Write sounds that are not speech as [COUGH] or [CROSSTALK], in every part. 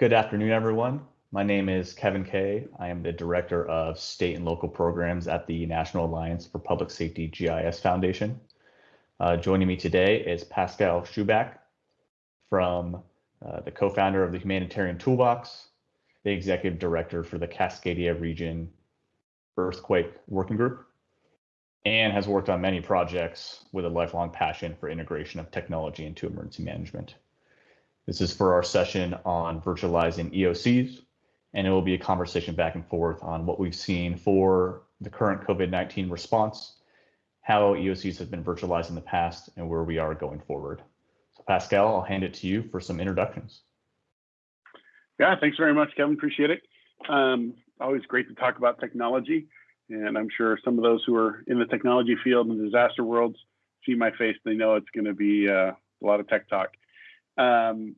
Good afternoon, everyone. My name is Kevin Kay. I am the Director of State and Local Programs at the National Alliance for Public Safety GIS Foundation. Uh, joining me today is Pascal Schuback from uh, the co-founder of the Humanitarian Toolbox, the Executive Director for the Cascadia Region Earthquake Working Group, and has worked on many projects with a lifelong passion for integration of technology into emergency management. This is for our session on virtualizing EOCs, and it will be a conversation back and forth on what we've seen for the current COVID-19 response, how EOCs have been virtualized in the past, and where we are going forward. So Pascal, I'll hand it to you for some introductions. Yeah, thanks very much, Kevin. Appreciate it. Um, always great to talk about technology. And I'm sure some of those who are in the technology field and disaster worlds see my face. They know it's going to be uh, a lot of tech talk. Um,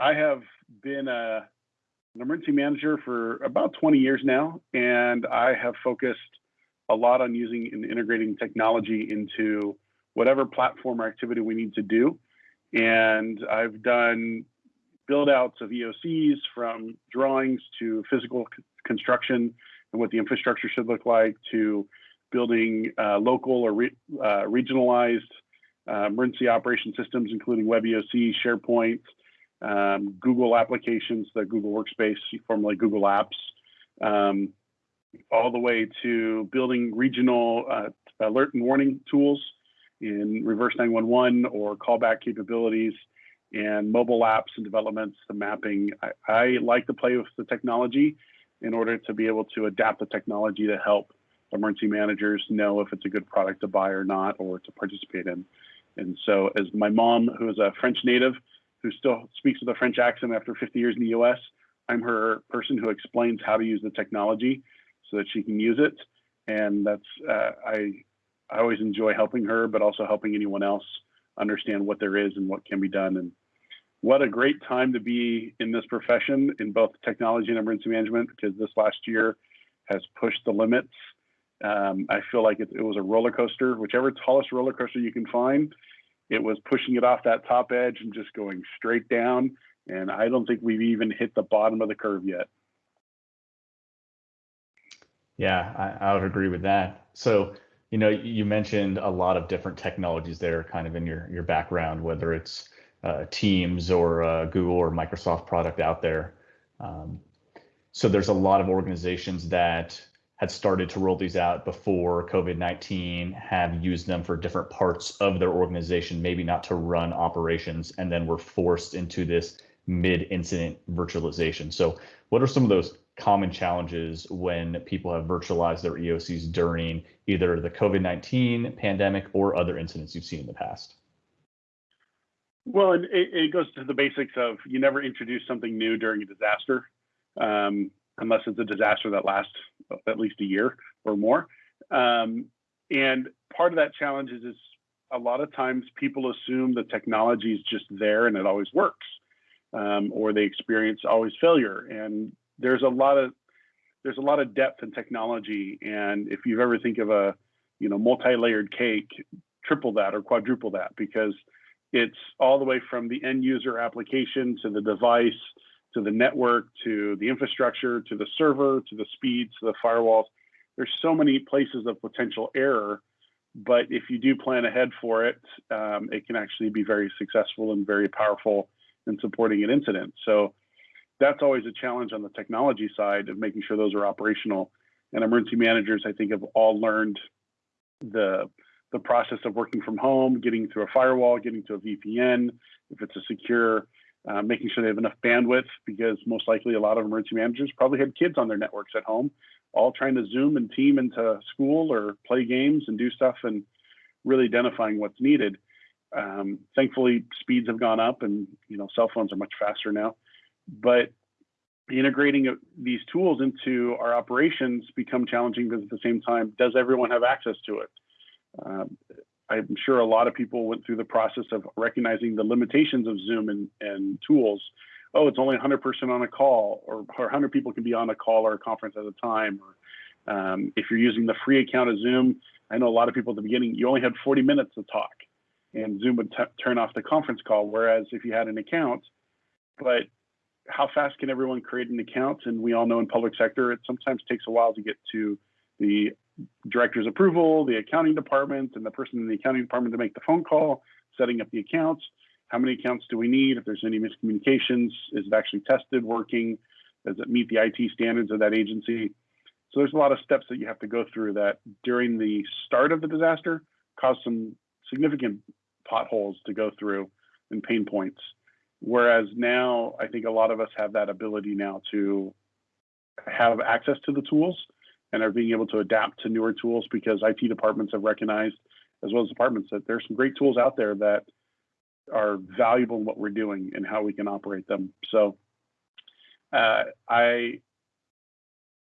I have been a, an emergency manager for about 20 years now, and I have focused a lot on using and integrating technology into whatever platform or activity we need to do. And I've done build outs of EOCs from drawings to physical construction and what the infrastructure should look like to building uh, local or re uh, regionalized uh, emergency operation systems, including WebEOC, SharePoint, um, Google applications, the Google Workspace, formerly Google Apps, um, all the way to building regional uh, alert and warning tools in reverse 911 or callback capabilities and mobile apps and developments, the mapping. I, I like to play with the technology in order to be able to adapt the technology to help emergency managers know if it's a good product to buy or not or to participate in. And so, as my mom, who is a French native, who still speaks with a French accent after 50 years in the US, I'm her person who explains how to use the technology so that she can use it. And that's, uh, I, I always enjoy helping her, but also helping anyone else understand what there is and what can be done. And what a great time to be in this profession in both technology and emergency management because this last year has pushed the limits. Um, I feel like it, it, was a roller coaster, whichever tallest roller coaster you can find, it was pushing it off that top edge and just going straight down. And I don't think we've even hit the bottom of the curve yet. Yeah, I, I would agree with that. So, you know, you mentioned a lot of different technologies there kind of in your, your background, whether it's uh, Teams or uh, Google or Microsoft product out there. Um, so there's a lot of organizations that had started to roll these out before COVID-19, have used them for different parts of their organization, maybe not to run operations, and then were forced into this mid-incident virtualization. So what are some of those common challenges when people have virtualized their EOCs during either the COVID-19 pandemic or other incidents you've seen in the past? Well, it, it, goes to the basics of you never introduce something new during a disaster, um, unless it's a disaster that lasts at least a year or more. Um, and part of that challenge is, is a lot of times people assume the technology is just there and it always works, um, or they experience always failure. And there's a lot of there's a lot of depth in technology. And if you ever think of a you know multi-layered cake, triple that or quadruple that because it's all the way from the end user application to the device to the network to the infrastructure to the server to the speed to the firewalls. There's so many places of potential error, but if you do plan ahead for it, um, it can actually be very successful and very powerful in supporting an incident. So that's always a challenge on the technology side of making sure those are operational. And emergency managers, I think, have all learned the the process of working from home, getting through a firewall, getting to a VPN, if it's a secure, uh, making sure they have enough bandwidth, because most likely a lot of emergency managers probably had kids on their networks at home, all trying to Zoom and team into school or play games and do stuff and really identifying what's needed. Um, thankfully, speeds have gone up and you know cell phones are much faster now, but integrating these tools into our operations become challenging because at the same time, does everyone have access to it? Um, I'm sure a lot of people went through the process of recognizing the limitations of Zoom and, and tools. Oh, it's only 100% on a call, or, or 100 people can be on a call or a conference at a time. Or um, if you're using the free account of Zoom, I know a lot of people at the beginning, you only had 40 minutes to talk, and Zoom would turn off the conference call. Whereas if you had an account, but how fast can everyone create an account? And we all know in public sector, it sometimes takes a while to get to the director's approval, the accounting department, and the person in the accounting department to make the phone call, setting up the accounts. How many accounts do we need? If there's any miscommunications, is it actually tested, working? Does it meet the IT standards of that agency? So there's a lot of steps that you have to go through that during the start of the disaster caused some significant potholes to go through and pain points. Whereas now, I think a lot of us have that ability now to have access to the tools and are being able to adapt to newer tools because IT departments have recognized, as well as departments, that there's some great tools out there that are valuable in what we're doing and how we can operate them. So uh, I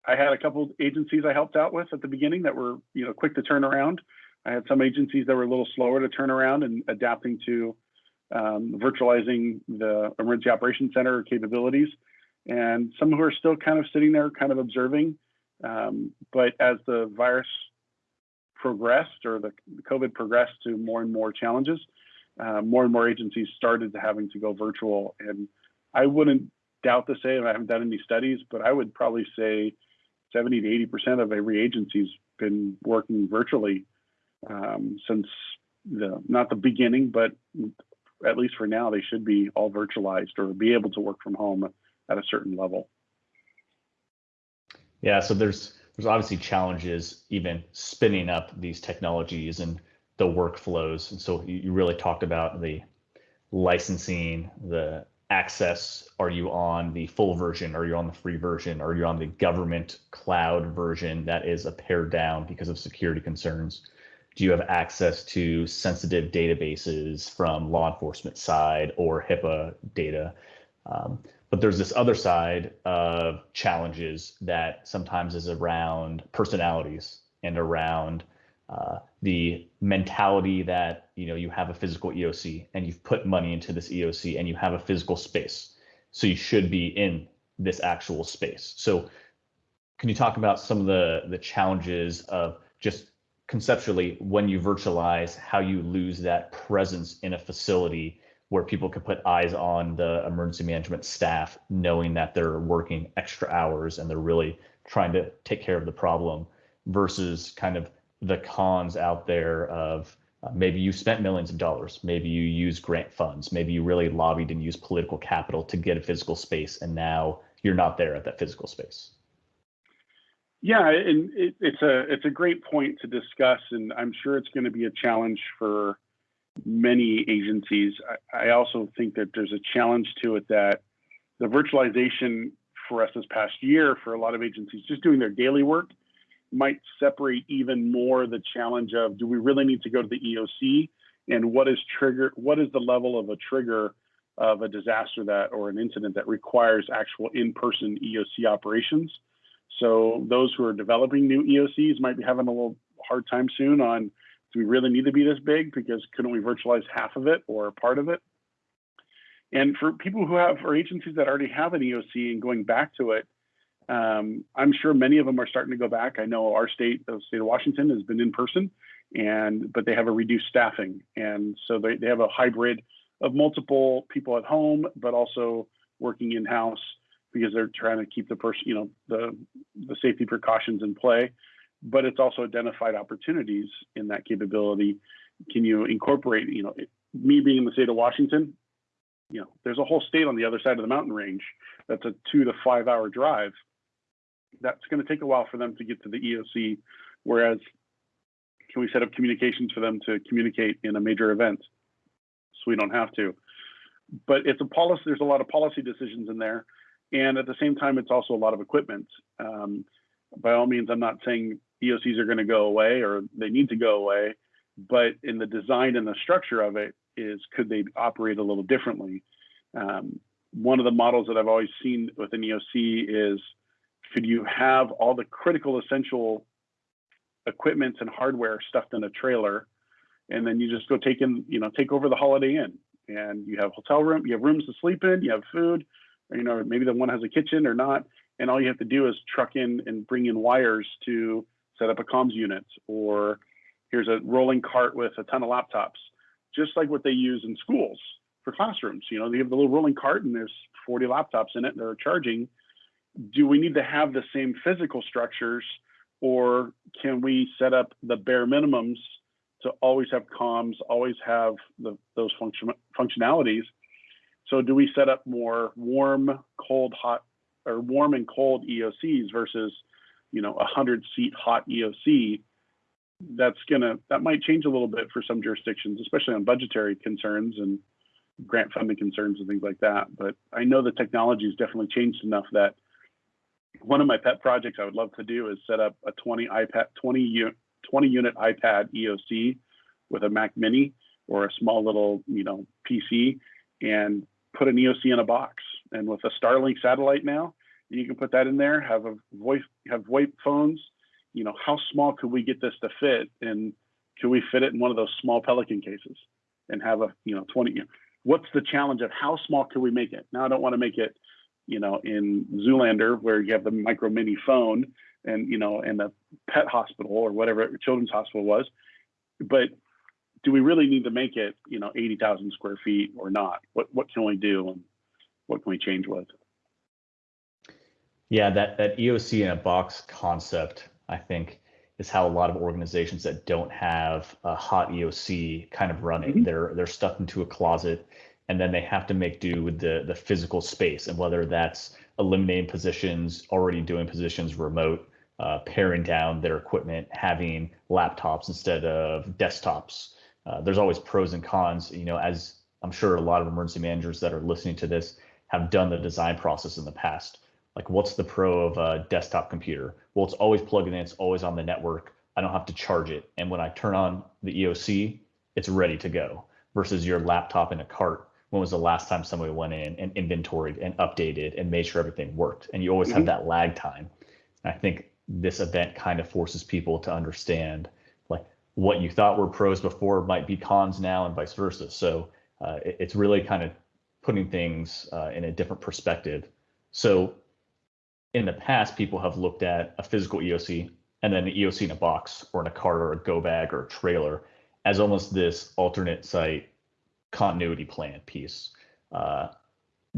I had a couple agencies I helped out with at the beginning that were you know quick to turn around. I had some agencies that were a little slower to turn around and adapting to um, virtualizing the emergency operations center capabilities, and some who are still kind of sitting there, kind of observing. Um, but as the virus progressed or the COVID progressed to more and more challenges, uh, more and more agencies started to having to go virtual. And I wouldn't doubt to say, I haven't done any studies, but I would probably say 70 to 80% of every agency's been working virtually um, since the not the beginning, but at least for now, they should be all virtualized or be able to work from home at a certain level. Yeah, so there's there's obviously challenges even spinning up these technologies and the workflows. And so you really talked about the licensing, the access. Are you on the full version? Are you on the free version? Are you on the government cloud version that is a pared down because of security concerns? Do you have access to sensitive databases from law enforcement side or HIPAA data? Um, but there's this other side of challenges that sometimes is around personalities and around uh, the mentality that you know you have a physical EOC and you've put money into this EOC and you have a physical space, so you should be in this actual space. So, can you talk about some of the the challenges of just conceptually when you virtualize how you lose that presence in a facility where people could put eyes on the emergency management staff, knowing that they're working extra hours and they're really trying to take care of the problem versus kind of the cons out there of uh, maybe you spent millions of dollars, maybe you use grant funds, maybe you really lobbied and used political capital to get a physical space, and now you're not there at that physical space. Yeah, and it, it's a it's a great point to discuss, and I'm sure it's going to be a challenge for many agencies. I, I also think that there's a challenge to it that the virtualization for us this past year for a lot of agencies just doing their daily work might separate even more the challenge of do we really need to go to the EOC and what is trigger what is the level of a trigger of a disaster that or an incident that requires actual in-person EOC operations. So those who are developing new EOCs might be having a little hard time soon on do we really need to be this big because couldn't we virtualize half of it or part of it? And for people who have or agencies that already have an EOC and going back to it, um, I'm sure many of them are starting to go back. I know our state, the state of Washington, has been in person, and but they have a reduced staffing, and so they, they have a hybrid of multiple people at home, but also working in house because they're trying to keep the person, you know, the the safety precautions in play. But it's also identified opportunities in that capability. Can you incorporate, you know, me being in the state of Washington, you know, there's a whole state on the other side of the mountain range that's a two to five hour drive that's going to take a while for them to get to the EOC. Whereas, can we set up communications for them to communicate in a major event? So we don't have to. But it's a policy. There's a lot of policy decisions in there, and at the same time, it's also a lot of equipment. Um, by all means, I'm not saying EOCs are going to go away or they need to go away, but in the design and the structure of it is could they operate a little differently? Um, one of the models that I've always seen with an EOC is could you have all the critical essential equipment and hardware stuffed in a trailer and then you just go take in you know take over the holiday inn and you have hotel room you have rooms to sleep in you have food or, you know maybe the one has a kitchen or not and all you have to do is truck in and bring in wires to set up a comms unit or here's a rolling cart with a ton of laptops just like what they use in schools for classrooms. You know, they have the little rolling cart and there's 40 laptops in it that are charging. Do we need to have the same physical structures or can we set up the bare minimums to always have comms, always have the, those function, functionalities? So do we set up more warm, cold, hot, or warm and cold EOCs versus, you know, a hundred seat hot EOC? That's gonna that might change a little bit for some jurisdictions, especially on budgetary concerns and grant funding concerns and things like that. But I know the technology has definitely changed enough that one of my pet projects I would love to do is set up a 20 iPad 20 20 unit iPad EOC with a Mac Mini or a small little you know PC and put an EOC in a box. And with a Starlink satellite now, you can put that in there. Have a voice have VoIP phones. You know how small could we get this to fit? And can we fit it in one of those small Pelican cases and have a you know 20? What's the challenge of how small can we make it? Now I don't want to make it you know, in Zoolander where you have the micro mini phone and, you know, and the pet hospital or whatever children's hospital was. But do we really need to make it, you know, 80,000 square feet or not? What, what can we do and what can we change with? Yeah, that, that EOC in a box concept, I think, is how a lot of organizations that don't have a hot EOC kind of running. Mm-hmm. They're they're stuck into a closet and then they have to make do with the the physical space and whether that's eliminating positions already doing positions remote uh, paring down their equipment having laptops instead of desktops uh, there's always pros and cons you know as i'm sure a lot of emergency managers that are listening to this have done the design process in the past like what's the pro of a desktop computer? Well it's always plugged in it's always on the network. I don't have to charge it. And when i turn on the eoc it's ready to go versus your laptop in a cart. When was the last time somebody went in and inventoried and updated and made sure everything worked? And you always mm-hmm. have that lag time. And i think this event kind of forces people to understand like what you thought were pros before might be cons now and vice versa. So uh, it, it's really kind of putting things uh, in a different perspective. So in the past people have looked at a physical eoc and then an eoc in a box or in a cart or a go bag or a trailer as almost this alternate site continuity plan piece. Uh,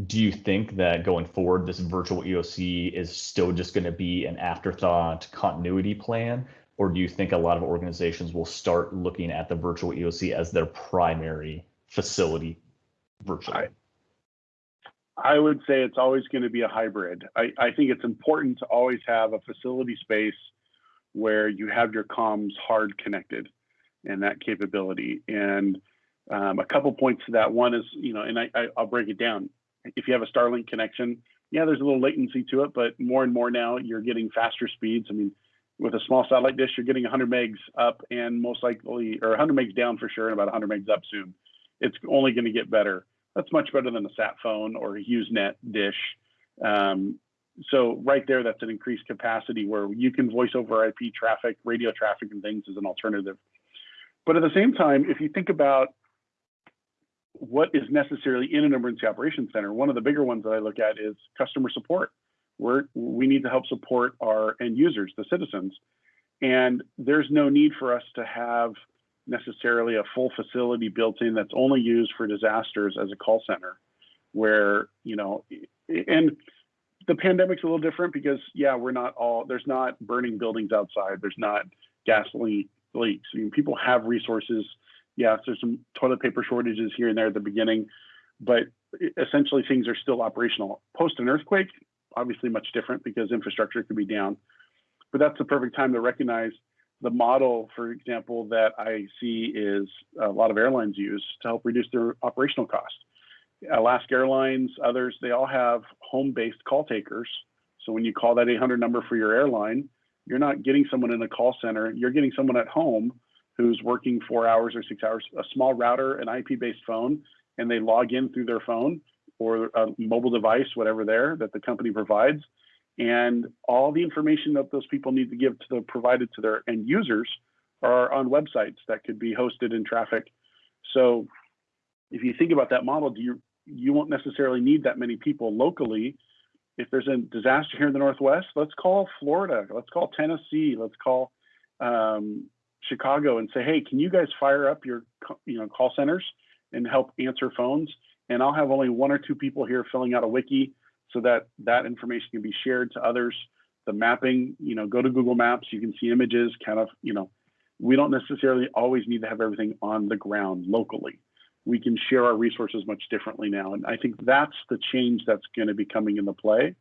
do you think that going forward, this virtual EOC is still just going to be an afterthought continuity plan? Or do you think a lot of organizations will start looking at the virtual EOC as their primary facility virtually? I, I would say it's always going to be a hybrid. I, I think it's important to always have a facility space where you have your comms hard connected and that capability. And um, a couple points to that. One is, you know, and I, I, I'll break it down. If you have a Starlink connection, yeah, there's a little latency to it, but more and more now you're getting faster speeds. I mean, with a small satellite dish, you're getting 100 megs up and most likely, or 100 megs down for sure, and about 100 megs up soon. It's only going to get better. That's much better than a sat phone or a HughesNet dish. Um, so right there, that's an increased capacity where you can voice over IP traffic, radio traffic, and things as an alternative. But at the same time, if you think about what is necessarily in an emergency operations center. One of the bigger ones that I look at is customer support. We're, we need to help support our end users, the citizens. And there's no need for us to have necessarily a full facility built in that's only used for disasters as a call center where, you know, and the pandemic's a little different because yeah, we're not all there's not burning buildings outside. There's not gasoline leaks. I mean, people have resources yes, there's some toilet paper shortages here and there at the beginning, but essentially things are still operational. Post an earthquake, obviously much different because infrastructure could be down. But that's the perfect time to recognize the model, for example, that I see is a lot of airlines use to help reduce their operational costs. Alaska Airlines, others, they all have home-based call takers. So when you call that 800 number for your airline, you're not getting someone in a call center, you're getting someone at home who's working four hours or six hours, a small router, an IP based phone, and they log in through their phone or a mobile device, whatever there that the company provides. And all the information that those people need to give to the provided to their end users are on websites that could be hosted in traffic. So if you think about that model, do you you won't necessarily need that many people locally. If there's a disaster here in the Northwest, let's call Florida, let's call Tennessee, let's call um, Chicago and say, hey, can you guys fire up your you know call centers and help answer phones? and I'll have only one or two people here filling out a wiki so that that information can be shared to others. The mapping, you know, go to Google Maps, you can see images, kind of, you know, we don't necessarily always need to have everything on the ground locally. We can share our resources much differently now. And I think that's the change that's going to be coming into play.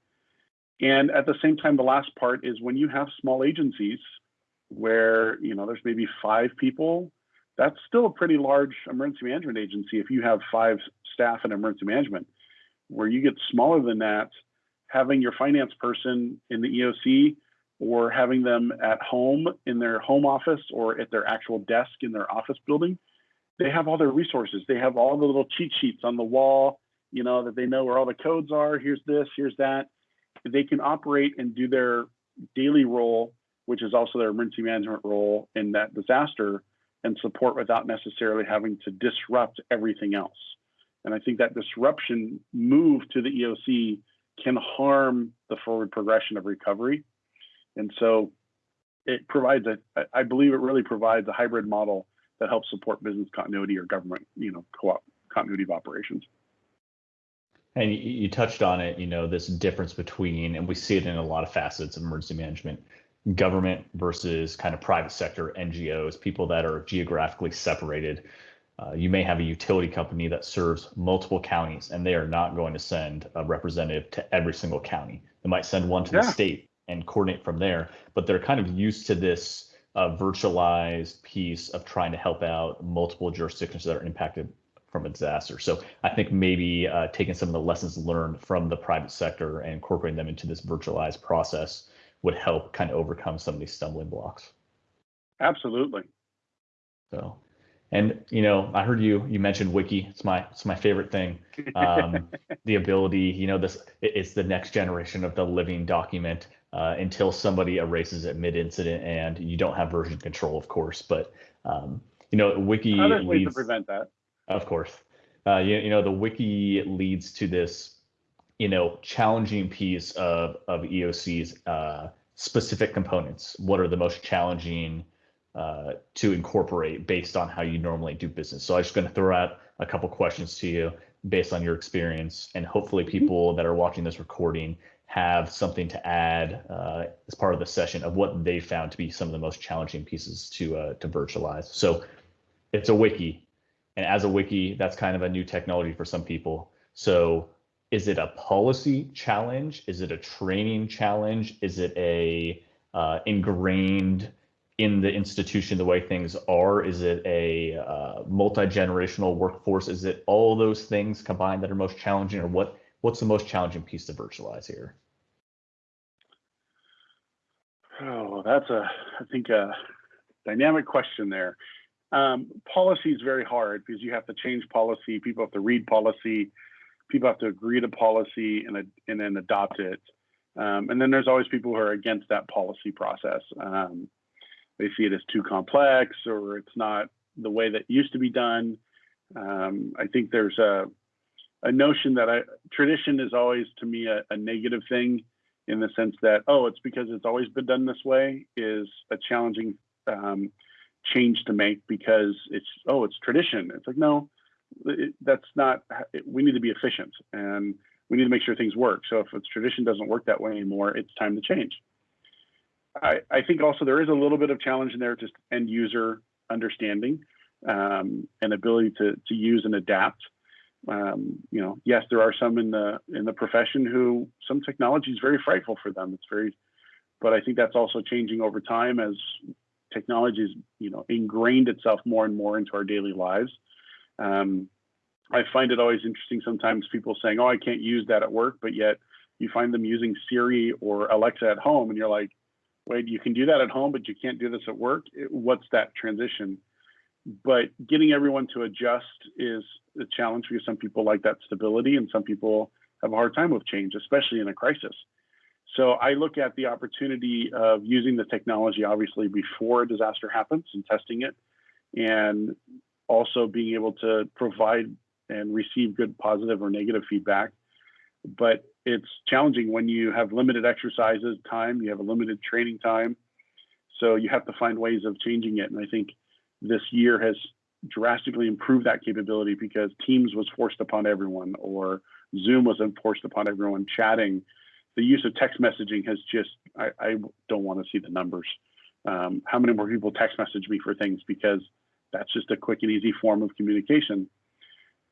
And at the same time, the last part is when you have small agencies where, you know, there's maybe five people, that's still a pretty large emergency management agency if you have five staff in emergency management. Where you get smaller than that, having your finance person in the EOC or having them at home in their home office or at their actual desk in their office building, they have all their resources. They have all the little cheat sheets on the wall, you know, that they know where all the codes are. Here's this, here's that. They can operate and do their daily role, which is also their emergency management role in that disaster and support without necessarily having to disrupt everything else. And I think that disruption move to the EOC can harm the forward progression of recovery and so it provides a, I believe it really provides a hybrid model that helps support business continuity or government, you know, co-op continuity of operations. And you, touched on it, you know, this difference between, and we see it in a lot of facets of emergency management, government versus kind of private sector NGOs, people that are geographically separated. Uh, you may have a utility company that serves multiple counties, and they are not going to send a representative to every single county. They might send one to yeah. the state and coordinate from there. But they're kind of used to this uh, virtualized piece of trying to help out multiple jurisdictions that are impacted from a disaster. So I think maybe uh, taking some of the lessons learned from the private sector and incorporating them into this virtualized process would help kind of overcome some of these stumbling blocks. Absolutely. So, and you know, I heard you you mentioned wiki. It's my it's my favorite thing. Um, [LAUGHS] the ability, you know, this it's the next generation of the living document uh, until somebody erases it mid-incident, and you don't have version control, of course. But um, you know, wiki Other ways to prevent that. Of course, uh, you, you know the wiki leads to this, you know, challenging piece of of EOC's uh, specific components. What are the most challenging uh, to incorporate based on how you normally do business? So I'm just going to throw out a couple questions to you based on your experience, and hopefully mm-hmm. people that are watching this recording have something to add uh, as part of the session of what they found to be some of the most challenging pieces to uh, to virtualize. So it's a wiki, and as a wiki, that's kind of a new technology for some people. So is it a policy challenge? Is it a training challenge? Is it a uh, ingrained in the institution the way things are? Is it a uh, multi-generational workforce? Is it all those things combined that are most challenging, or what what's the most challenging piece to virtualize here? Oh, that's a, I think, a dynamic question there. Um, policy is very hard because you have to change policy. People have to read policy. People have to agree to policy and, and then adopt it. Um, and then there's always people who are against that policy process. Um, they see it as too complex or it's not the way that used to be done. Um, I think there's a a notion that I, tradition is always to me a, a, negative thing in the sense that oh it's because it's always been done this way is a challenging um, change to make because it's oh it's tradition. It's like no it, that's not it, we need to be efficient and we need to make sure things work. So if it's tradition doesn't work that way anymore it's time to change I, I think also there is a little bit of challenge in there just end user understanding um, and ability to, to use and adapt um, you know, yes, there are some in the in the profession who some technology is very frightful for them. It's very, but I think that's also changing over time as technology is you know ingrained itself more and more into our daily lives. Um, I find it always interesting sometimes people saying, "Oh, I can't use that at work," but yet you find them using Siri or Alexa at home, and you're like, "Wait, you can do that at home, but you can't do this at work." What's that transition? but getting everyone to adjust is a challenge because some people like that stability and some people have a hard time with change, especially in a crisis. So I look at the opportunity of using the technology obviously before a disaster happens and testing it, and also being able to provide and receive good positive or negative feedback. But it's challenging when you have limited exercises time, you have a limited training time. So you have to find ways of changing it. And I think this year has drastically improved that capability because Teams was forced upon everyone or Zoom was enforced upon everyone. Chatting, the use of text messaging has just, I, I don't want to see the numbers. Um, how many more people text message me for things because that's just a quick and easy form of communication.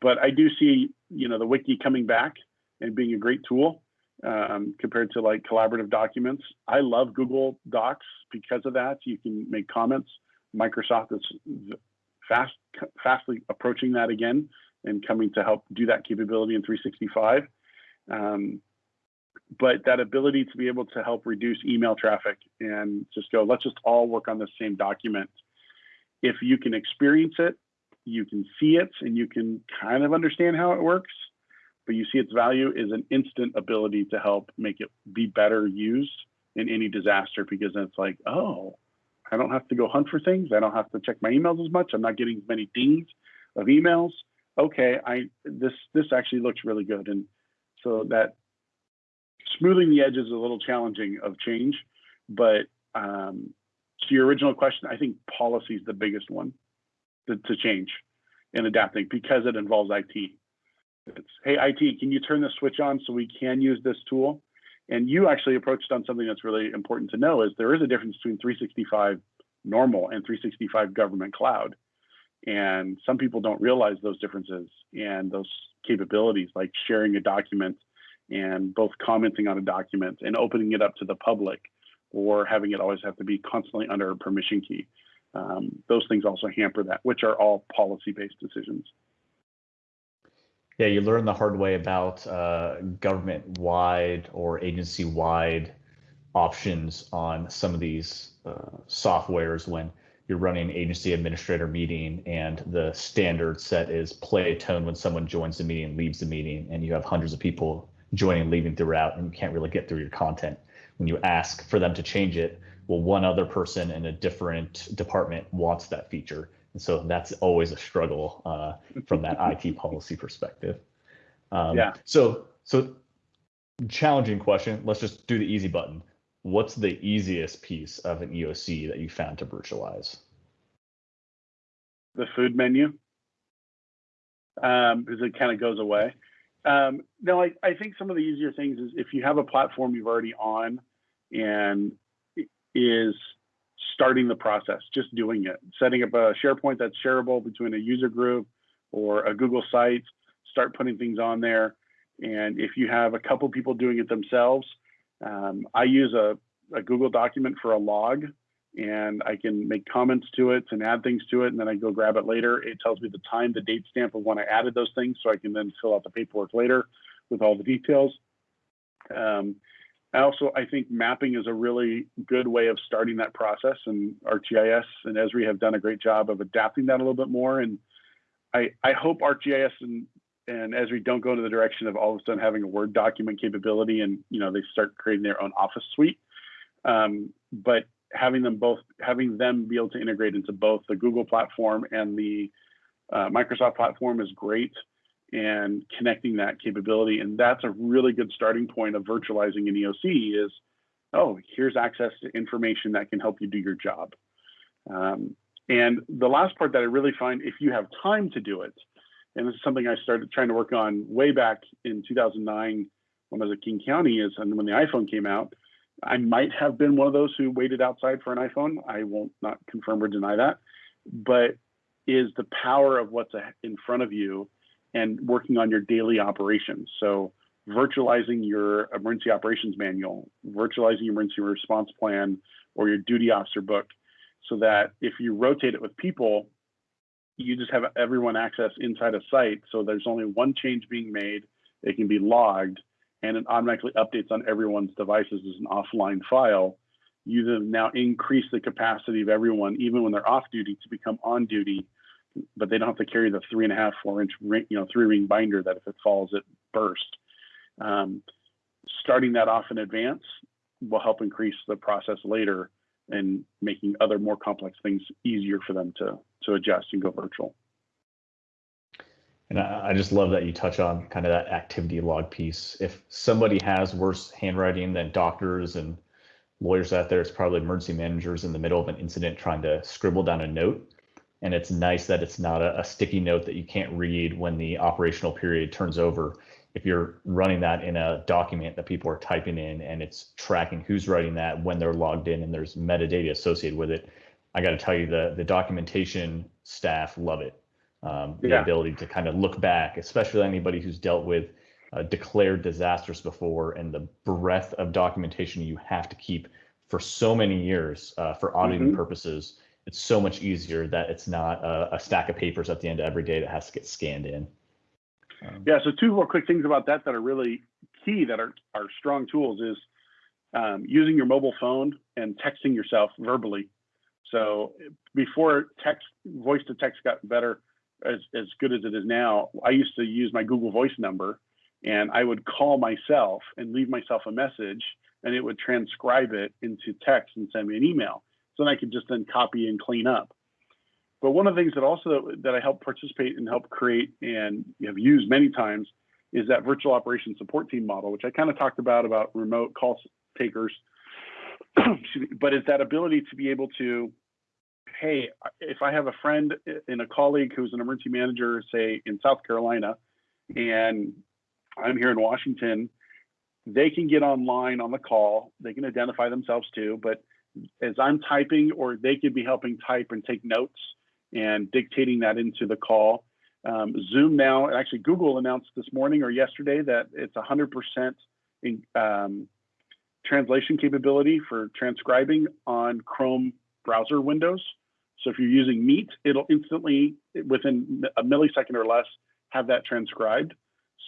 But I do see, you know, the wiki coming back and being a great tool um, compared to like collaborative documents. I love Google Docs because of that. You can make comments. Microsoft is fast, fastly approaching that again and coming to help do that capability in 365. Um, but that ability to be able to help reduce email traffic and just go, let's just all work on the same document. If you can experience it, you can see it, and you can kind of understand how it works, but you see its value is an instant ability to help make it be better used in any disaster because it's like, oh, I don't have to go hunt for things. I don't have to check my emails as much. I'm not getting as many dings of emails. Okay, I this this actually looks really good, and so that smoothing the edges is a little challenging of change. But um, to your original question, I think policy is the biggest one to, to change and adapting because it involves IT. It's hey IT, can you turn the switch on so we can use this tool? And you actually approached on something that's really important to know is there is a difference between 365 normal and 365 government cloud. And some people don't realize those differences and those capabilities, like sharing a document and both commenting on a document and opening it up to the public or having it always have to be constantly under a permission key. Um, those things also hamper that, which are all policy based decisions. Yeah, you learn the hard way about uh, government wide or agency wide options on some of these uh, softwares when you're running an agency administrator meeting and the standard set is play a tone when someone joins the meeting leaves the meeting and you have hundreds of people joining and leaving throughout and you can't really get through your content. When you ask for them to change it well one other person in a different department wants that feature and so that's always a struggle uh, from that IT policy perspective. Um, yeah. So so challenging question. Let's just do the easy button. What's the easiest piece of an EOC that you found to virtualize? The food menu, um, because it kind of goes away. Um, no, I, I think some of the easier things is if you have a platform you've already on and is starting the process, just doing it, setting up a SharePoint that's shareable between a user group or a Google site, start putting things on there. And if you have a couple people doing it themselves, um, I use a, a, Google document for a log and I can make comments to it and add things to it. And then I go grab it later. It tells me the time, the date stamp of when I added those things. So I can then fill out the paperwork later with all the details. Um, I also I think mapping is a really good way of starting that process, and ArcGIS and Esri have done a great job of adapting that a little bit more. And I I hope ArcGIS and and Esri don't go into the direction of all of a sudden having a Word document capability, and you know they start creating their own Office suite. Um, but having them both having them be able to integrate into both the Google platform and the uh, Microsoft platform is great and connecting that capability. And that's a really good starting point of virtualizing an EOC is, oh, here's access to information that can help you do your job. Um, and the last part that I really find, if you have time to do it, and this is something I started trying to work on way back in 2009 when I was at King County, is and when the iPhone came out, I might have been one of those who waited outside for an iPhone. I won't not confirm or deny that, but is the power of what's in front of you and working on your daily operations. So virtualizing your emergency operations manual, virtualizing your emergency response plan or your duty officer book so that if you rotate it with people, you just have everyone access inside a site. So there's only one change being made. It can be logged and it automatically updates on everyone's devices as an offline file. You then now increase the capacity of everyone, even when they're off duty, to become on duty but they don't have to carry the three and a half, four inch, ring, you know, three ring binder that if it falls, it burst. Um, starting that off in advance will help increase the process later and making other more complex things easier for them to to adjust and go virtual. And I, just love that you touch on kind of that activity log piece. If somebody has worse handwriting than doctors and lawyers out there, it's probably emergency managers in the middle of an incident trying to scribble down a note And it's nice that it's not a, a sticky note that you can't read when the operational period turns over. If you're running that in a document that people are typing in and it's tracking who's writing that when they're logged in and there's metadata associated with it, I got to tell you the the documentation staff love it. Um, the Yeah. ability to kind of look back, especially anybody who's dealt with uh, declared disasters before and the breadth of documentation you have to keep for so many years uh, for auditing Mhm. purposes. It's so much easier that it's not a, a stack of papers at the end of every day that has to get scanned in. Um, Yeah, so two more quick things about that that are really key that are, are strong tools is um, using your mobile phone and texting yourself verbally. So before text, voice to text got better, as, as good as it is now, I used to use my Google Voice number and I would call myself and leave myself a message and it would transcribe it into text and send me an email. So then I could just then copy and clean up. But one of the things that also that I help participate and help create and have used many times is that virtual operation support team model, which I kind of talked about about remote call takers. [CLEARS THROAT] But it's that ability to be able to, hey, if I have a friend eh, and a colleague who's an emergency manager, say in South Carolina, and I'm here in Washington, they can get online on the call. They can identify themselves too, but as I'm typing, or they could be helping type and take notes and dictating that into the call. Um, Zoom now, actually, Google announced this morning or yesterday that it's 100% in, um, translation capability for transcribing on Chrome browser windows. So if you're using Meet, it'll instantly, within a millisecond or less, have that transcribed.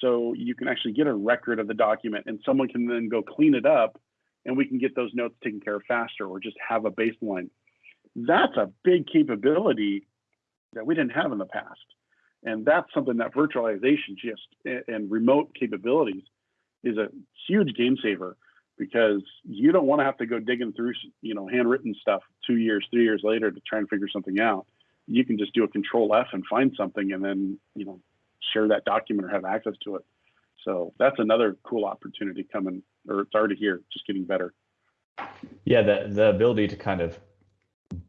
So you can actually get a record of the document and someone can then go clean it up and we can get those notes taken care of faster or just have a baseline. That's a big capability that we didn't have in the past. And that's something that virtualization just and remote capabilities is a huge game saver because you don't want to have to go digging through, you know, handwritten stuff two years, three years later to try and figure something out. You can just do a control F and find something and then, you know, share that document or have access to it. So that's another cool opportunity coming, or it's already here, just getting better. Yeah, the the ability to kind of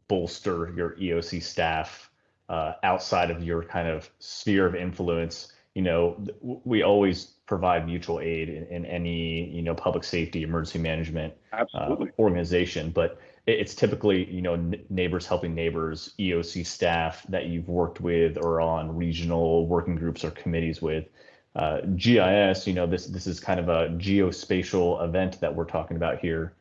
bolster your EOC staff uh, outside of your kind of sphere of influence. You know, we always provide mutual aid in, in any you know public safety, emergency management uh, organization, but it's typically you know neighbors helping neighbors, EOC staff that you've worked with or on regional working groups or committees with. Uh, GIS, you know, this this is kind of a geospatial event that we're talking about here.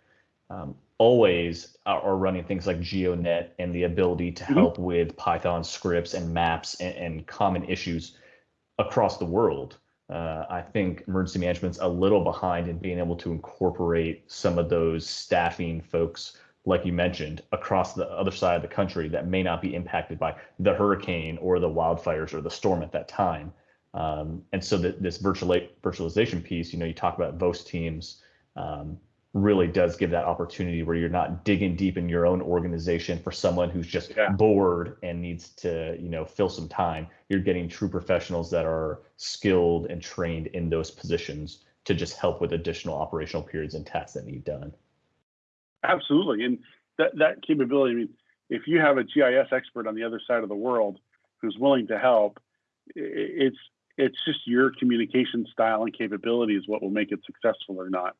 Um, always are, running things like GeoNet and the ability to help mm-hmm. with Python scripts and maps and, and common issues across the world. Uh, I think emergency management's a little behind in being able to incorporate some of those staffing folks, like you mentioned, across the other side of the country that may not be impacted by the hurricane or the wildfires or the storm at that time. Um, and so the, this virtual virtualization piece, you know, you talk about VOS teams, um, really does give that opportunity where you're not digging deep in your own organization for someone who's just yeah. bored and needs to, you know, fill some time. You're getting true professionals that are skilled and trained in those positions to just help with additional operational periods and tasks that need done. Absolutely. And that, that capability, I mean, if you have a GIS expert on the other side of the world who's willing to help, it's it's just your communication style and capability is what will make it successful or not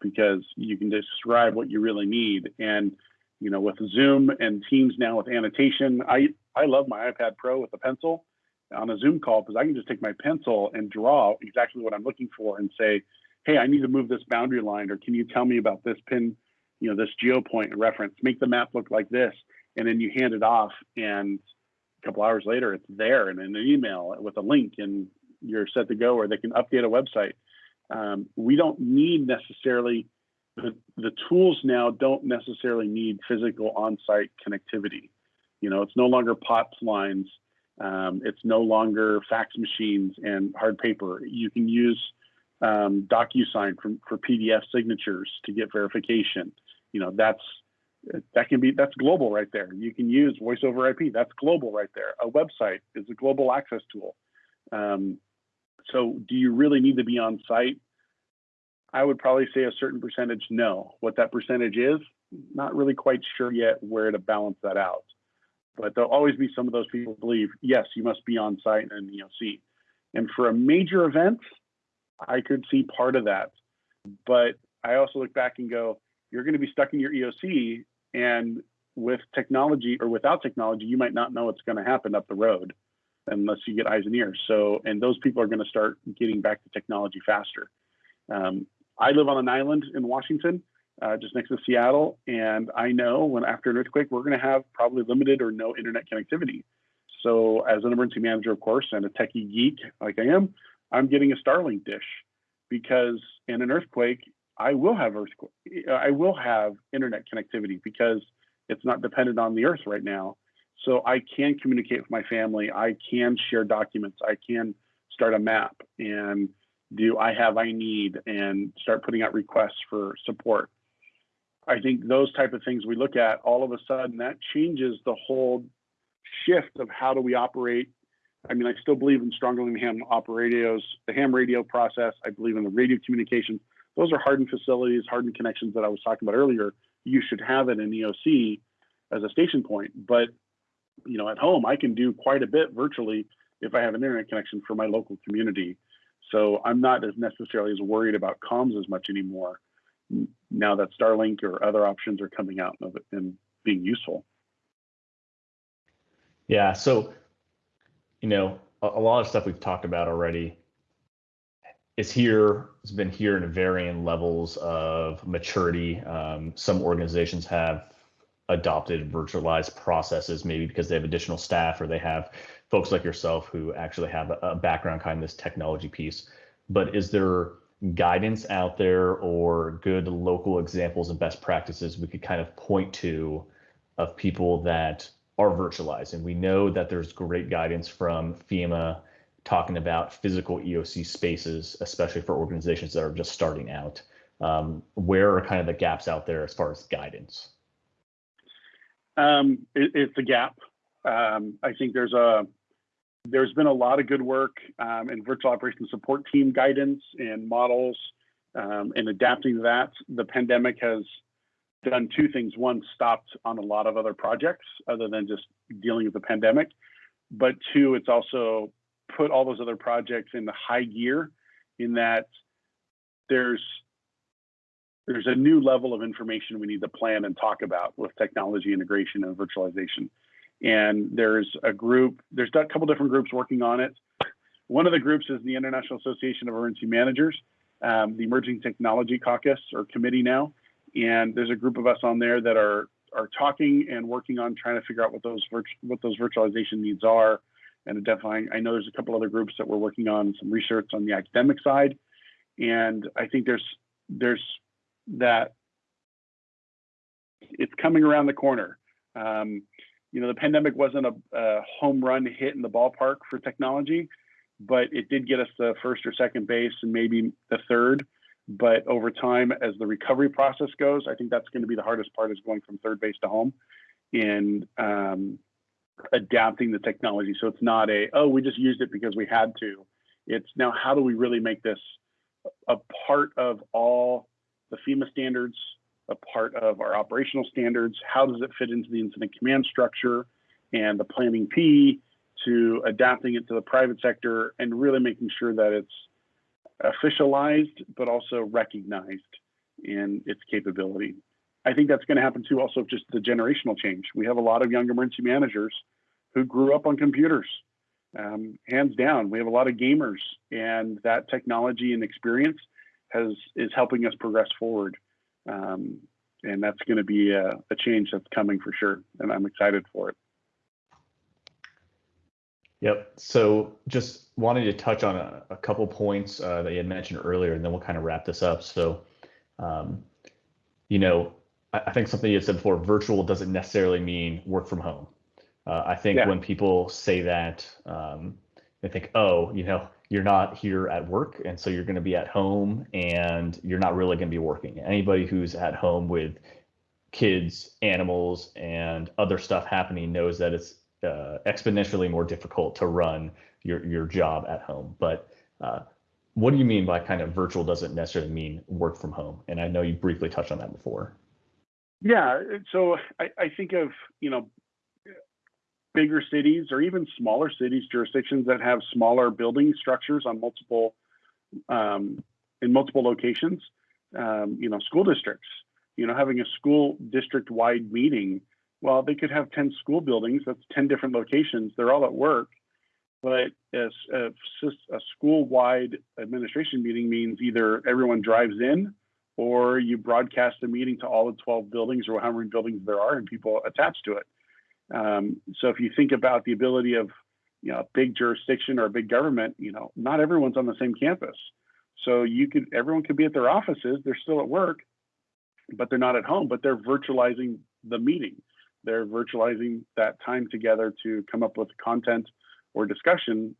because you can describe what you really need. And you know with zoom and teams now with annotation i i love my ipad pro with a pencil on a zoom call because i can just take my pencil and draw exactly what i'm looking for and say hey i need to move this boundary line or can you tell me about this pin you know this geo point reference? Make the map look like this and then you hand it off and a couple hours later it's there and in an email with a link and you're set to go or they can update a website um, we don't need necessarily the, the tools now don't necessarily need physical on-site connectivity. You know, it's no longer POTS lines. Um, it's no longer fax machines and hard paper. You can use um, DocuSign for, for PDF signatures to get verification. You know, that's that can be that's global right there. You can use voice over IP. That's global right there. A website is a global access tool. Um, so do you really need to be on site? I would probably say a certain percentage, no. What that percentage is, not really quite sure yet where to balance that out. but there'll always be some of those people who believe, yes, you must be on site in an EOC. And for a major event, I could see part of that. But I also look back and go, you're going to be stuck in your EOC, and with technology or without technology, you might not know what's going to happen up the road unless you get eyes and ears. So, and those people are going to start getting back to technology faster. Um, I live on an island in Washington, uh, just next to Seattle, and I know when after an earthquake, we're going to have probably limited or no internet connectivity. So, as an emergency manager, of course, and a techie geek like I am, I'm getting a Starlink dish because in an earthquake, I will have earthquake, I will have internet connectivity because it's not dependent on the earth right now. So I can communicate with my family. I can share documents. I can start a map and do I have I need and start putting out requests for support. I think those type of things we look at all of a sudden that changes the whole shift of how do we operate. I mean, I still believe in strongly in ham radios, the ham radio process. I believe in the radio communication. Those are hardened facilities, hardened connections that I was talking about earlier. You should have it in EOC as a station point. But you know, at home, I can do quite a bit virtually if I have an internet connection for my local community. So I'm not as necessarily as worried about comms as much anymore now that Starlink or other options are coming out and being useful. Yeah. So, you know, a, a lot of stuff we've talked about already is here, it's been here in varying levels of maturity. Um, some organizations have adopted virtualized processes, maybe because they have additional staff or they have folks like yourself who actually have a, background kind of this technology piece. But is there guidance out there or good local examples and best practices we could kind of point to of people that are virtualized? And we know that there's great guidance from FEMA talking about physical EOC spaces, especially for organizations that are just starting out. Um, where are kind of the gaps out there as far as guidance? Um, it, it's a gap. Um, I think there's a there's been a lot of good work um, in virtual operations support team guidance and models um, and adapting to that. The pandemic has done two things. One, stopped on a lot of other projects other than just dealing with the pandemic. But two, it's also put all those other projects into high gear in that there's there's a new level of information we need to plan and talk about with technology integration and virtualization. And there's a group, there's a couple different groups working on it. One of the groups is the International Association of Emergency Managers, um, the Emerging Technology Caucus or committee now. And there's a group of us on there that are are talking and working on trying to figure out what those what those virtualization needs are and identifying. I know there's a couple other groups that we're working on some research on the academic side, and I think there's there's that it's coming around the corner. Um, you know, the pandemic wasn't a, a, home run hit in the ballpark for technology, but it did get us the first or second base and maybe the third. But over time, as the recovery process goes, I think that's going to be the hardest part is going from third base to home and um, adapting the technology. So it's not a, oh, we just used it because we had to. It's now, how do we really make this a part of all the FEMA standards, a part of our operational standards. How does it fit into the incident command structure and the planning P to adapting it to the private sector and really making sure that it's officialized but also recognized in its capability. I think that's going to happen too, also just the generational change. We have a lot of young emergency managers who grew up on computers. Um, hands down, we have a lot of gamers, and that technology and experience has is helping us progress forward. Um, and that's going to be a, a, change that's coming for sure. And I'm excited for it. Yep. So just wanted to touch on a, a couple points uh, that you had mentioned earlier, and then we'll kind of wrap this up. So, um, you know, I, I, think something you had said before, virtual doesn't necessarily mean work from home. Uh, I think yeah. when people say that, um, they think, oh, you know, you're not here at work and so you're going to be at home and you're not really going to be working. Anybody who's at home with kids animals and other stuff happening knows that it's uh, exponentially more difficult to run your, your job at home. But uh, what do you mean by kind of virtual doesn't necessarily mean work from home? And i know you briefly touched on that before. Yeah so i, I think of you know bigger cities or even smaller cities, jurisdictions that have smaller building structures on multiple um, in multiple locations. Um, you know, school districts. You know, having a school district-wide meeting. Well, they could have ten school buildings. That's ten different locations. They're all at work. But as a, a school-wide administration meeting means either everyone drives in or you broadcast a meeting to all the 12 buildings or however many buildings there are and people attached to it. Um, so if you think about the ability of you know a big jurisdiction or a big government, you know not everyone's on the same campus. So you could everyone could be at their offices, they're still at work, but they're not at home, but they're virtualizing the meeting. They're virtualizing that time together to come up with content or discussion.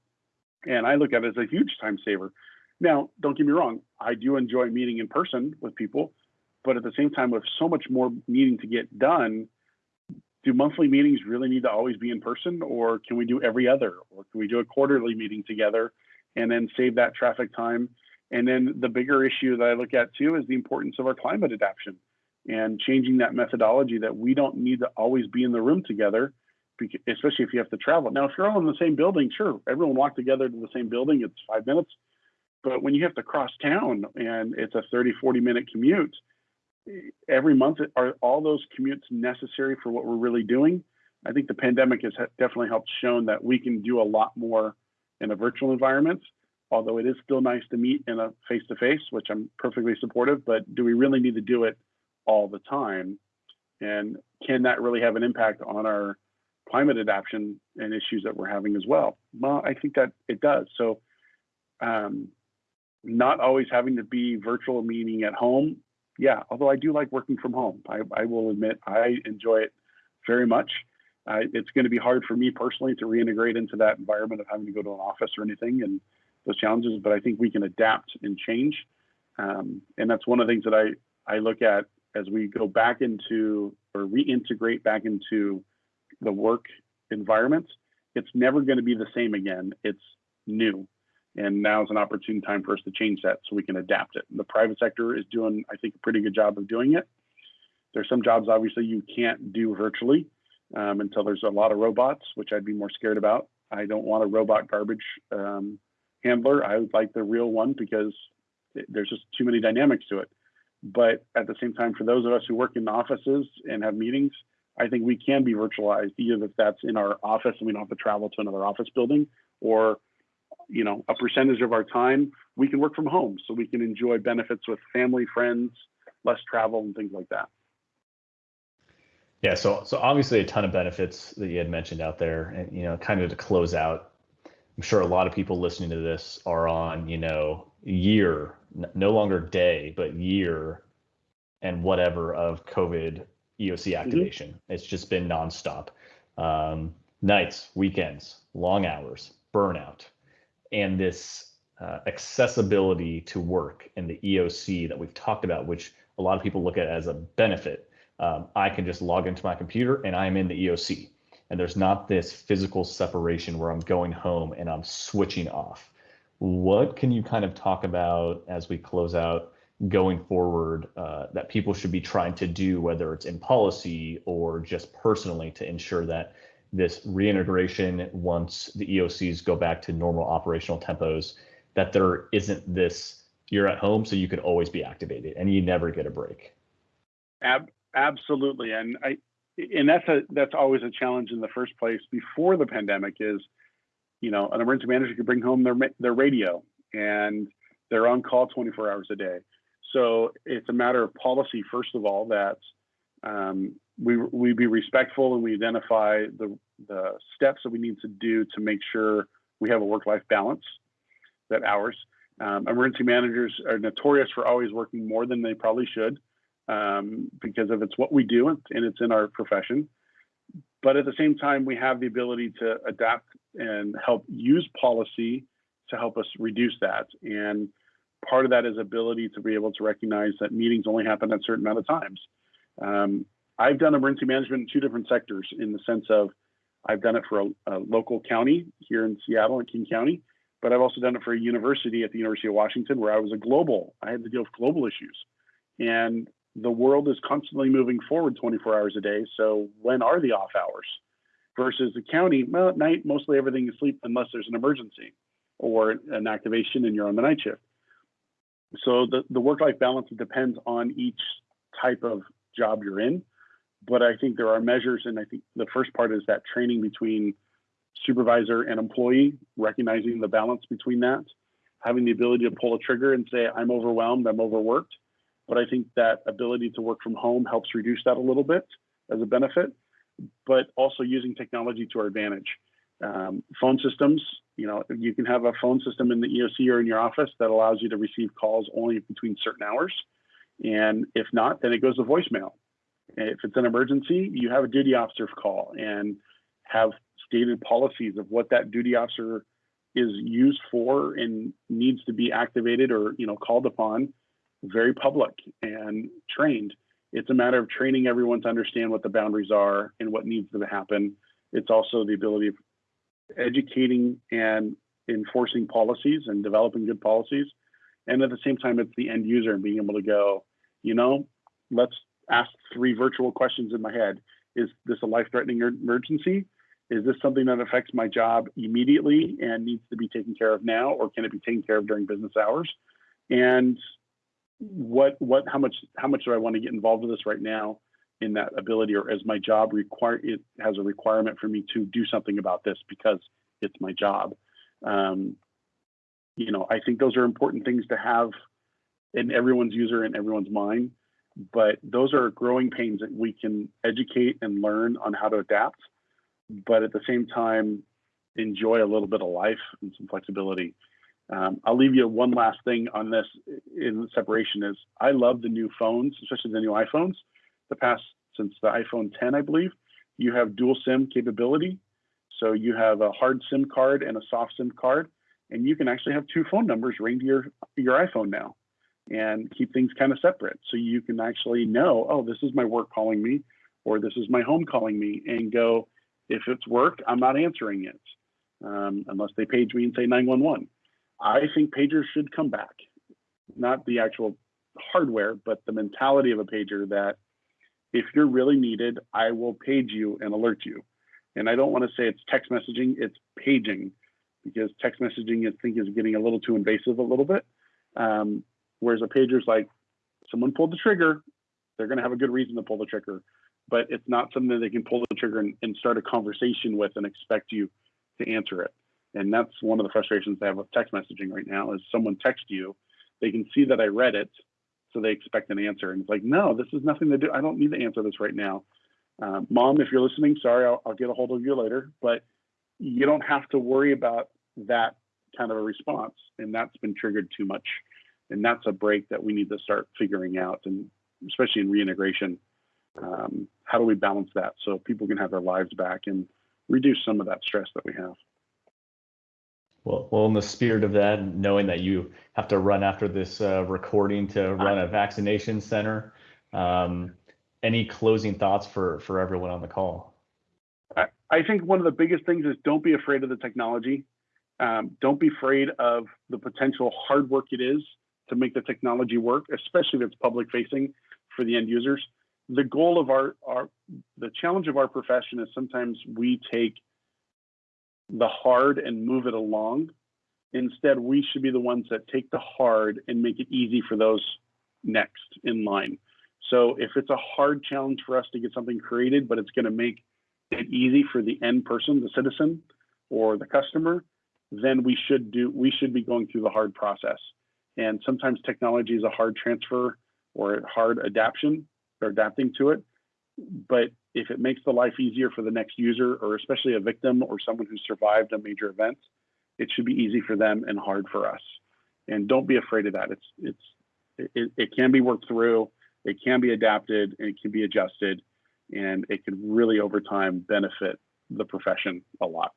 And I look at it as a huge time saver. Now, don't get me wrong, I do enjoy meeting in person with people, but at the same time, with so much more needing to get done, do monthly meetings really need to always be in person, or can we do every other, or can we do a quarterly meeting together and then save that traffic time? And then the bigger issue that I look at too is the importance of our climate adaptation and changing that methodology that we don't need to always be in the room together, especially if you have to travel. Now, if you're all in the same building, sure, everyone walk together to the same building, it's five minutes but when you have to cross town and it's a 30, 40 minute commute, every month, are all those commutes necessary for what we're really doing? I think the pandemic has definitely helped shown that we can do a lot more in a virtual environment, although it is still nice to meet in a face to face, which I'm perfectly supportive, but do we really need to do it all the time? And can that really have an impact on our climate adaptation and issues that we're having as well? Well, I think that it does. So, um, not always having to be virtual meeting at home. Yeah, although I do like working from home. I, I will admit I enjoy it very much. Uh, it's going to be hard for me personally to reintegrate into that environment of having to go to an office or anything and those challenges, but I think we can adapt and change. Um, and that's one of the things that I, I look at as we go back into or reintegrate back into the work environment. It's never going to be the same again. It's new. And now is an opportune time for us to change that so we can adapt it. The private sector is doing, I think, a pretty good job of doing it. There's some jobs, obviously, you can't do virtually um, until there's a lot of robots, which I'd be more scared about. I don't want a robot garbage um, handler. I would like the real one because it, there's just too many dynamics to it. But at the same time, for those of us who work in offices and have meetings, I think we can be virtualized, either if that's in our office and we don't have to travel to another office building, or you know a percentage of our time we can work from home so we can enjoy benefits with family friends less travel and things like that yeah so so obviously a ton of benefits that you had mentioned out there and you know kind of to close out i'm sure a lot of people listening to this are on you know year no longer day but year and whatever of covid eoc mm-hmm. activation mm-hmm. it's just been nonstop um, nights weekends long hours burnout and this uh, accessibility to work and the EOC that we've talked about, which a lot of people look at as a benefit. Um, I can just log into my computer and I'm in the EOC. And there's not this physical separation where I'm going home and I'm switching off. What can you kind of talk about as we close out going forward uh, that people should be trying to do, whether it's in policy or just personally, to ensure that this reintegration once the EOCs go back to normal operational tempos, that there isn't this you're at home so you can always be activated and you never get a break. Ab- absolutely. And I and that's a that's always a challenge in the first place before the pandemic is you know an emergency manager could bring home their their radio and they're on call 24 hours a day so it's a matter of policy first of all that um, we we be respectful and we identify the the steps that we need to do to make sure we have a work life balance that hours. Um, emergency managers are notorious for always working more than they probably should um, because of it's what we do and it's in our profession. But at the same time, we have the ability to adapt and help use policy to help us reduce that. And part of that is ability to be able to recognize that meetings only happen at certain amount of times. Um, I've done emergency management in two different sectors in the sense of I've done it for a, a, local county here in Seattle in King County, but I've also done it for a university at the University of Washington where I was a global, I had to deal with global issues. And the world is constantly moving forward 24 hours a day. So when are the off hours? versus the county, well, at night, mostly everything is asleep unless there's an emergency or an activation and you're on the night shift. So the, the work-life balance depends on each type of job you're in. But I think there are measures, and I think the first part is that training between supervisor and employee, recognizing the balance between that, having the ability to pull a trigger and say, I'm overwhelmed, I'm overworked. But I think that ability to work from home helps reduce that a little bit as a benefit, but also using technology to our advantage. Um, phone systems, you know, you can have a phone system in the EOC or in your office that allows you to receive calls only between certain hours. And if not, then it goes to voicemail. If it's an emergency, you have a duty officer call and have stated policies of what that duty officer is used for and needs to be activated or you know called upon. Very public and trained. It's a matter of training everyone to understand what the boundaries are and what needs to happen. It's also the ability of educating and enforcing policies and developing good policies. And at the same time it's the end user and being able to go you know let's ask three virtual questions in my head. Is this a life-threatening emergency? Is this something that affects my job immediately and needs to be taken care of now or can it be taken care of during business hours? And what what how much how much do i want to get involved with this right now in that ability or as my job require it has a requirement for me to do something about this because it's my job? Um, you know i think those are important things to have in everyone's user and everyone's mind but those are growing pains that we can educate and learn on how to adapt but at the same time, enjoy a little bit of life and some flexibility. Um, I'll leave you one last thing on this in separation is I love the new phones, especially the new iPhones. The past since the iPhone 10, I believe, you have dual SIM capability. So you have a hard SIM card and a soft SIM card, and you can actually have two phone numbers ring to your your iPhone now, and keep things kind of separate. So you can actually know, oh, this is my work calling me, or this is my home calling me, and go, if it's work, I'm not answering it um, unless they page me and say 911. I think pagers should come back, not the actual hardware, but the mentality of a pager that if you're really needed, I will page you and alert you. And I don't want to say it's text messaging, it's paging because text messaging I think is getting a little too invasive a little bit. Um, whereas a pager is like someone pulled the trigger, they're going to have a good reason to pull the trigger but it's not something that they can pull the trigger and, and start a conversation with and expect you to answer it. And that's one of the frustrations they have with text messaging right now is someone texts you, they can see that I read it, so they expect an answer. And it's like, no, this is nothing to do. I don't need to answer this right now. Um, Mom, if you're listening, sorry, I'll, I'll get a hold of you later. But you don't have to worry about that kind of a response. And that's been triggered too much. And that's a break that we need to start figuring out, and especially in reintegration um, how do we balance that so people can have their lives back and reduce some of that stress that we have well, well, in the spirit of that, knowing that you have to run after this uh, recording to run a vaccination center, um, any closing thoughts for for everyone on the call? I, I think one of the biggest things is don't be afraid of the technology. Um, don't be afraid of the potential hard work it is to make the technology work, especially if it's public facing for the end users the goal of our, our the challenge of our profession is sometimes we take the hard and move it along. Instead, we should be the ones that take the hard and make it easy for those next in line. So if it's a hard challenge for us to get something created, but it's going to make it easy for the end person, the citizen or the customer, then we should do we should be going through the hard process. And sometimes technology is a hard transfer or a hard adaptation or adapting to it. But if it makes the life easier for the next user, or especially a victim or someone who survived a major event, it should be easy for them and hard for us. And don't be afraid of that. It's it's it, it can be worked through, it can be adapted, and it can be adjusted, and it can really over time benefit the profession a lot.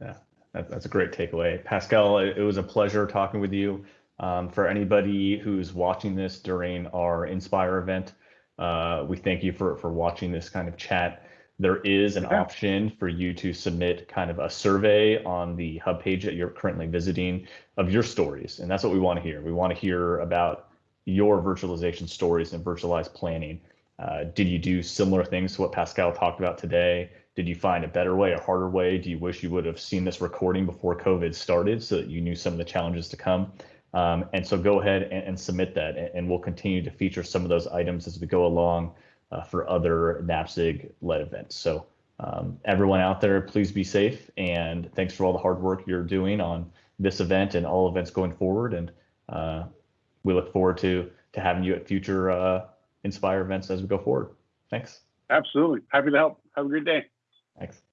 Yeah, that's a great takeaway. Pascal, it was a pleasure talking with you. Um, for anybody who's watching this during our Inspire event, uh, we thank you for, for watching this kind of chat. There is an yeah. option for you to submit kind of a survey on the hub page that you're currently visiting of your stories. And that's what we want to hear. We want to hear about your virtualization stories and virtualized planning. Uh, did you do similar things to what Pascal talked about today? Did you find a better way, a harder way? Do you wish you would have seen this recording before COVID started so that you knew some of the challenges to come? Um, and so go ahead and, and submit that, and, and, we'll continue to feature some of those items as we go along uh, for other NAPSG led events. So um, everyone out there, please be safe, and thanks for all the hard work you're doing on this event and all events going forward. And uh, we look forward to to having you at future uh, Inspire events as we go forward. Thanks. Absolutely. Happy to help. Have a great day. Thanks.